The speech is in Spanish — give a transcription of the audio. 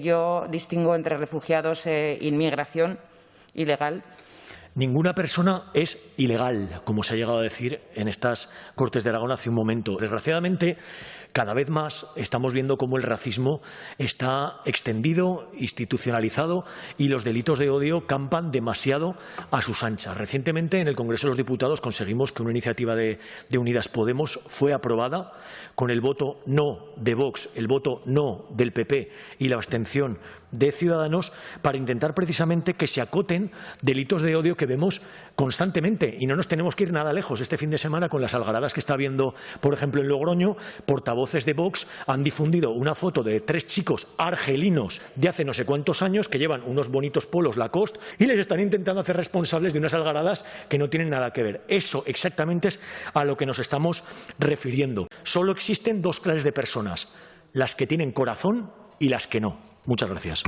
yo distingo entre refugiados e inmigración ilegal. Ninguna persona es ilegal, como se ha llegado a decir en estas Cortes de Aragón hace un momento. Desgraciadamente, cada vez más estamos viendo cómo el racismo está extendido, institucionalizado y los delitos de odio campan demasiado a sus anchas. Recientemente, en el Congreso de los Diputados, conseguimos que una iniciativa de, Unidas Podemos fue aprobada con el voto no de Vox, el voto no del PP y la abstención de Ciudadanos para intentar precisamente que se acoten delitos de odio que vemos constantemente y no nos tenemos que ir nada lejos. Este fin de semana con las algaradas que está viendo, por ejemplo, en Logroño, portavoces de Vox han difundido una foto de tres chicos argelinos de hace no sé cuántos años que llevan unos bonitos polos Lacoste y les están intentando hacer responsables de unas algaradas que no tienen nada que ver. Eso exactamente es a lo que nos estamos refiriendo. Solo existen dos clases de personas, las que tienen corazón y las que no. Muchas gracias.